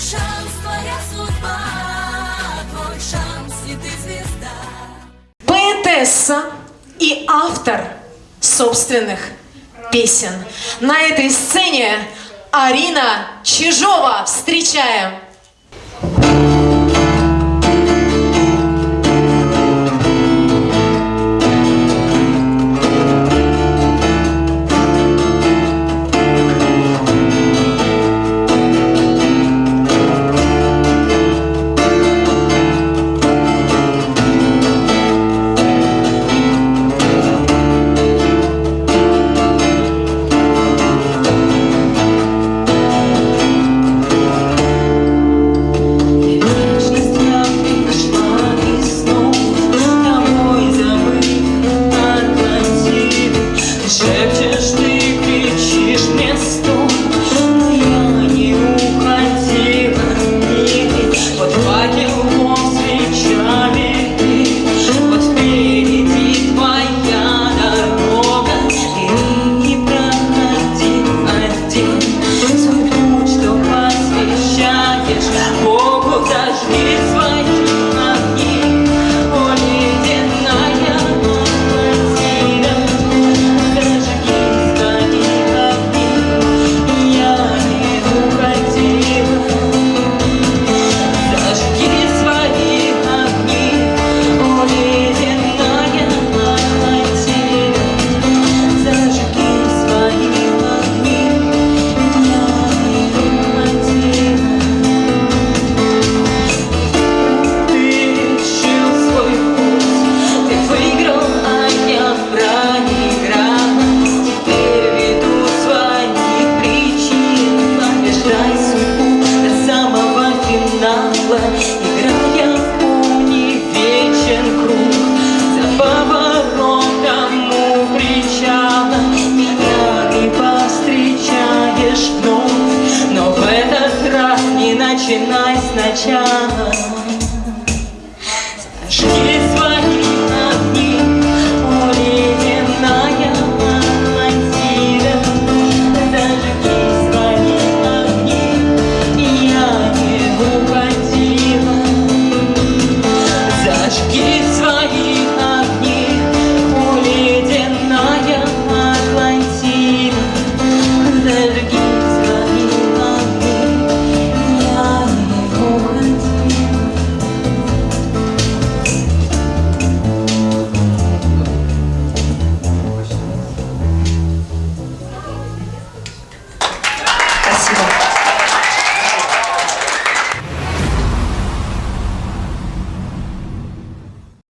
шанс, твоя судьба, твой шанс, и ты звезда. поэтесса и автор собственных песен. На этой сцене Арина Чижова. Встречаем! Богу, зажги финала, играя помни вечен круг за поворотом у причала. Меня ты повстречаешь вновь, но в этот раз не начинай сначала.